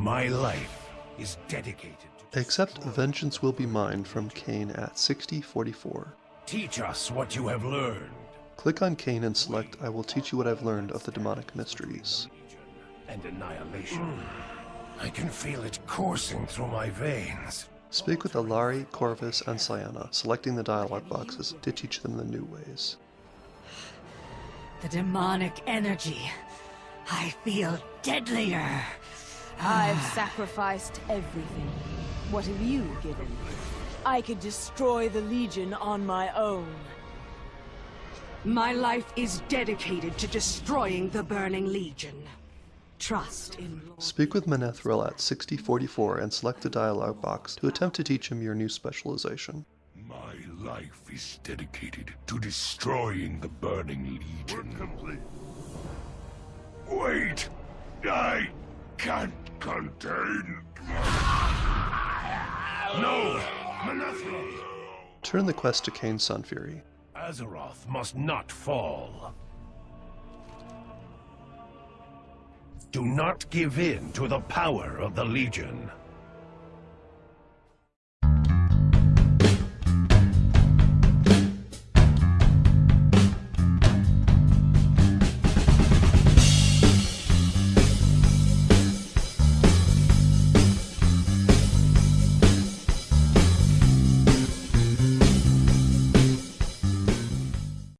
My life is dedicated to... Accept Vengeance Will Be Mine from Kayn at 6044. Teach us what you have learned. Click on Kayn and select I will teach you what I've learned of the demonic mysteries. And annihilation. I can feel it coursing through my veins. Speak with Allari, Korvas, and Cyana, selecting the dialogue boxes to teach them the new ways. The demonic energy. I feel deadlier. I've sacrificed everything. What have you given? I could destroy the Legion on my own. My life is dedicated to destroying the Burning Legion. Trust in Lord. Speak with Mannethrel at 6044 and select the dialogue box to attempt to teach him your new specialization. My life is dedicated to destroying the Burning Legion. Wait! I can't contain... No! Manethra! Turn the quest to Kayn Sunfury. Azeroth must not fall. Do not give in to the power of the Legion.